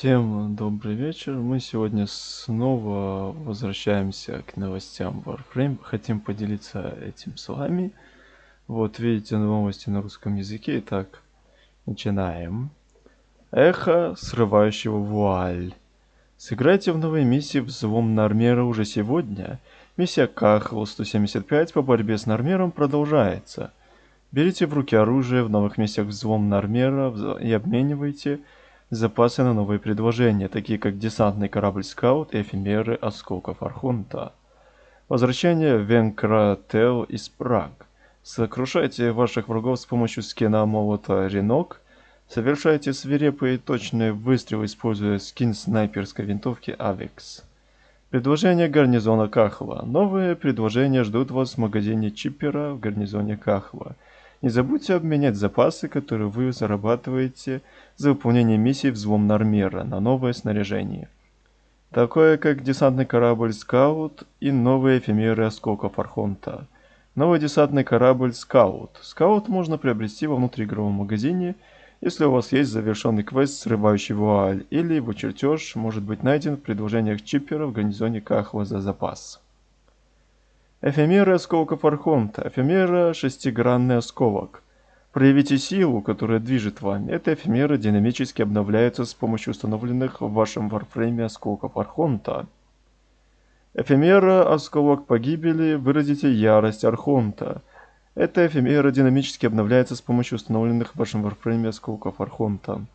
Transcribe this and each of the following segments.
Всем добрый вечер. Мы сегодня снова возвращаемся к новостям Warframe. Хотим поделиться этим с вами. Вот видите новости на русском языке. Итак, начинаем. Эхо срывающего вуаль. Сыграйте в новой миссии «Взлом Нормера» уже сегодня. Миссия Кахл 175 по борьбе с Нормером продолжается. Берите в руки оружие в новых миссиях «Взлом Нормера» и обменивайте запасы на новые предложения, такие как десантный корабль «Скаут» и эфемеры осколков Архунта. Возвращение Венкрател из Праг. Сокрушайте ваших врагов с помощью скина молота Ренок. Совершайте свирепые и точные выстрелы, используя скин снайперской винтовки Авекс. Предложение гарнизона Кахла. Новые предложения ждут вас в магазине Чиппера в гарнизоне Кахла. Не забудьте обменять запасы, которые вы зарабатываете за выполнение миссии «Взлом Нармера» на новое снаряжение. Такое как десантный корабль «Скаут» и новые эфемеры осколков Архонта. Новый десантный корабль «Скаут». «Скаут» можно приобрести во внутриигровом магазине, если у вас есть завершенный квест «Срывающий вуаль» или его чертеж может быть найден в предложениях чиппера в гарнизоне Кахла за запас. Эфемера осколков Архонта. Эфемера шестигранный осколок. Проявите силу, которая движет вами. Эта эфемера динамически обновляется с помощью установленных в вашем варфрейме осколков Архонта. Эфемера осколок погибели. Выразите ярость Архонта. Эта эфемера динамически обновляется с помощью установленных в вашем варфрейме осколков Архонта.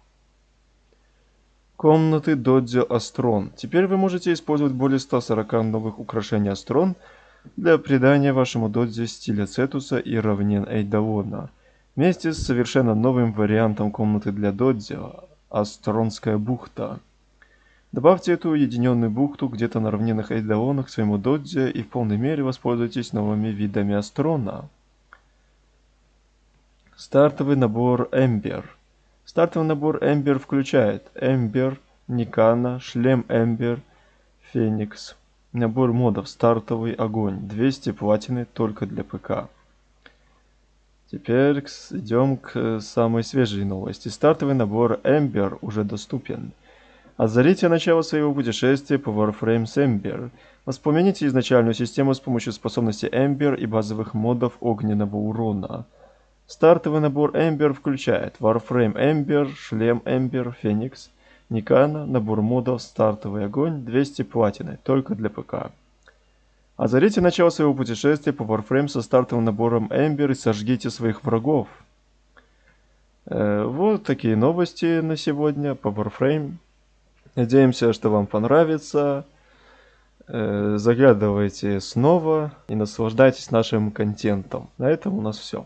Комнаты Додзо Астрон. Теперь вы можете использовать более 140 новых украшений Астрон – для придания вашему додзе стиля Цетуса и равнин Эйдалона. Вместе с совершенно новым вариантом комнаты для додзе – Астронская бухта. Добавьте эту уединенную бухту где-то на равнинах Эйдалона к своему додзе и в полной мере воспользуйтесь новыми видами Астрона. Стартовый набор Эмбер. Стартовый набор Эмбер включает Эмбер, Никана, шлем Эмбер, Феникс, Набор модов «Стартовый огонь». 200 платины только для ПК. Теперь идем к самой свежей новости. Стартовый набор Ember уже доступен. Озарите начало своего путешествия по Warframe с Ember. Воспомните изначальную систему с помощью способности Ember и базовых модов огненного урона. Стартовый набор Ember включает Warframe Ember, шлем Ember, Феникс, Никана, набор модов, стартовый огонь, 200 платины, только для ПК. Озарите начало своего путешествия по Warframe со стартовым набором Эмбер и сожгите своих врагов. Э, вот такие новости на сегодня по Warframe. Надеемся, что вам понравится. Э, заглядывайте снова и наслаждайтесь нашим контентом. На этом у нас все.